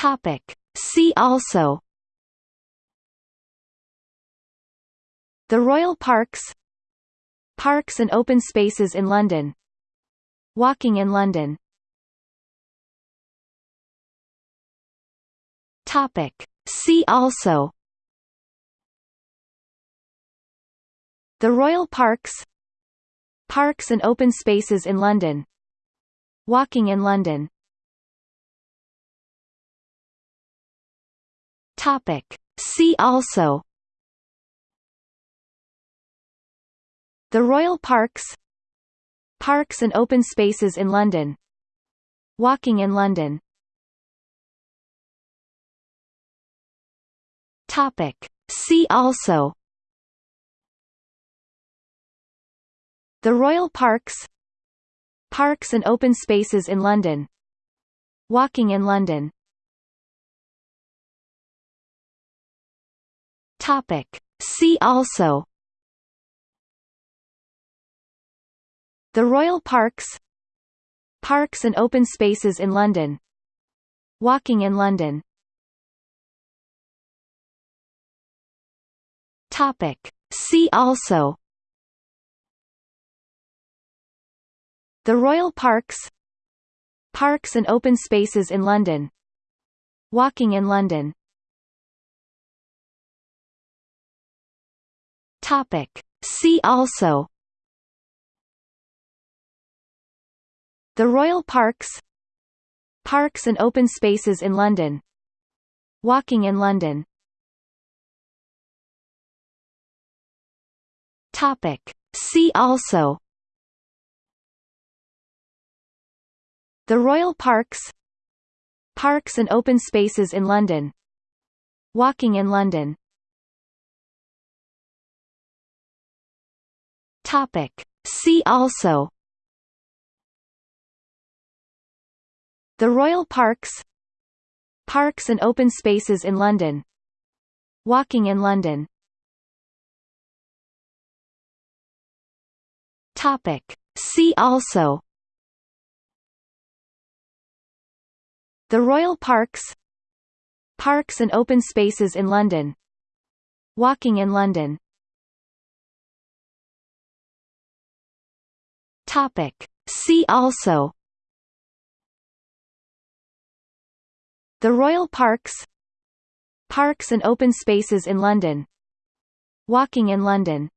Topic. See also The Royal Parks Parks and open spaces in London Walking in London Topic. See also The Royal Parks Parks and open spaces in London Walking in London Topic. See also. The Royal Parks. Parks and open spaces in London. Walking in London. Topic. See also. The Royal Parks. Parks and open spaces in London. Walking in London Topic. See also. The Royal Parks. Parks and open spaces in London. Walking in London. Topic. See also. The Royal Parks. Parks and open spaces in London. Walking in London Topic. See also The Royal Parks Parks and open spaces in London Walking in London Topic. See also The Royal Parks Parks and open spaces in London Walking in London Topic. See also The Royal Parks Parks and open spaces in London Walking in London Topic. See also The Royal Parks Parks and open spaces in London Walking in London Topic. See also. The Royal Parks. Parks and open spaces in London. Walking in London